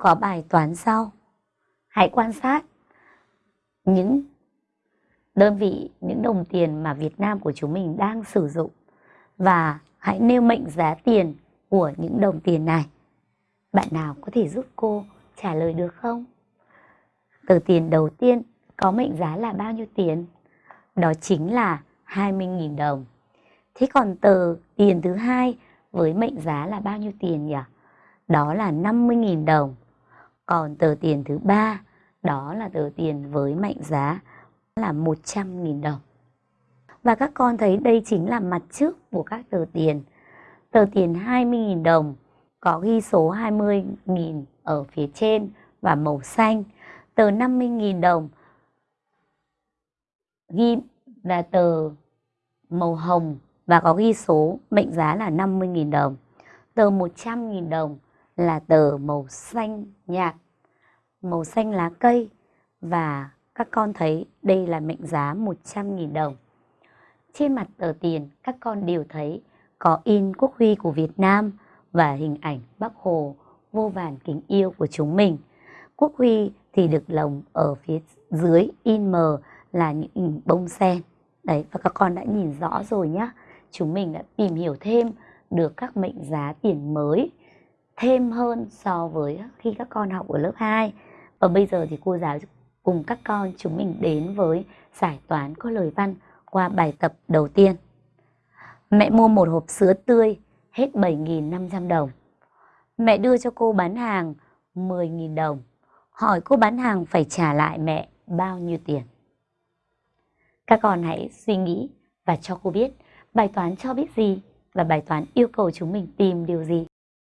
có bài toán sau. Hãy quan sát những đơn vị, những đồng tiền mà Việt Nam của chúng mình đang sử dụng và hãy nêu mệnh giá tiền của những đồng tiền này. Bạn nào có thể giúp cô trả lời được không? Tờ tiền đầu tiên có mệnh giá là bao nhiêu tiền? Đó chính là 20.000 đồng. Thế còn tờ tiền thứ hai với mệnh giá là bao nhiêu tiền nhỉ? Đó là 50.000 đồng. Còn tờ tiền thứ ba, đó là tờ tiền với mệnh giá là 100.000 đồng. Và các con thấy đây chính là mặt trước của các tờ tiền. Tờ tiền 20.000 đồng, có ghi số 20.000 ở phía trên và màu xanh. Tờ 50.000 đồng ghi là tờ màu hồng và có ghi số mệnh giá là 50.000 đồng. Tờ 100.000 đồng là tờ màu xanh nhạt, màu xanh lá cây và các con thấy đây là mệnh giá 100.000 đồng. Trên mặt tờ tiền các con đều thấy có in quốc huy của Việt Nam và hình ảnh Bác Hồ vô vàn kính yêu của chúng mình. Quốc huy thì được lồng ở phía dưới in mờ là những hình bông sen. Đấy và các con đã nhìn rõ rồi nhá. Chúng mình đã tìm hiểu thêm được các mệnh giá tiền mới thêm hơn so với khi các con học ở lớp 2. Và bây giờ thì cô giáo cùng các con chúng mình đến với giải toán có lời văn qua bài tập đầu tiên. Mẹ mua một hộp sữa tươi hết 7.500 đồng. Mẹ đưa cho cô bán hàng 10.000 đồng. Hỏi cô bán hàng phải trả lại mẹ bao nhiêu tiền? Các con hãy suy nghĩ và cho cô biết bài toán cho biết gì và bài toán yêu cầu chúng mình tìm điều gì.